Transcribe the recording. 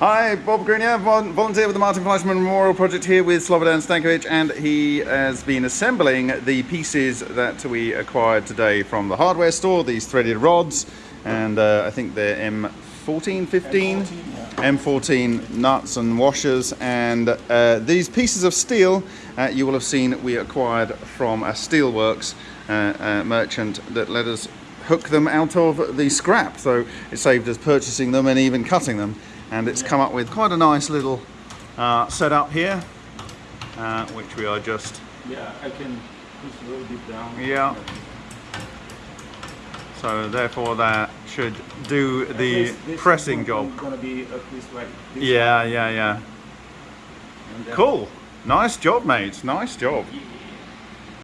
Hi, Bob vol- volunteer with the Martin Fleischmann Memorial Project here with Slobodan Stankovic, and he has been assembling the pieces that we acquired today from the hardware store, these threaded rods, and uh, I think they're M14, 15, M14 nuts and washers, and uh, these pieces of steel uh, you will have seen we acquired from a steelworks uh, uh, merchant that let us hook them out of the scrap, so it saved us purchasing them and even cutting them and it's come up with quite a nice little uh, setup here uh, which we are just Yeah, I can push a little bit down. yeah. So therefore that should do the pressing job. Gonna be at least like yeah yeah yeah. Cool. Nice job mates nice job.